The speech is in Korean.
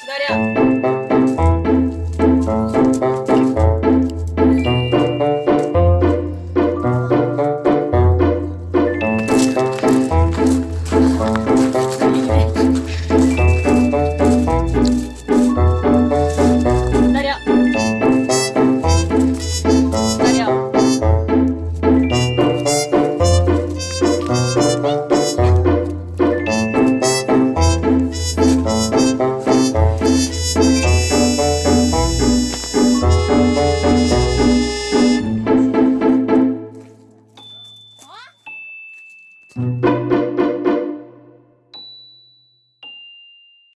기다려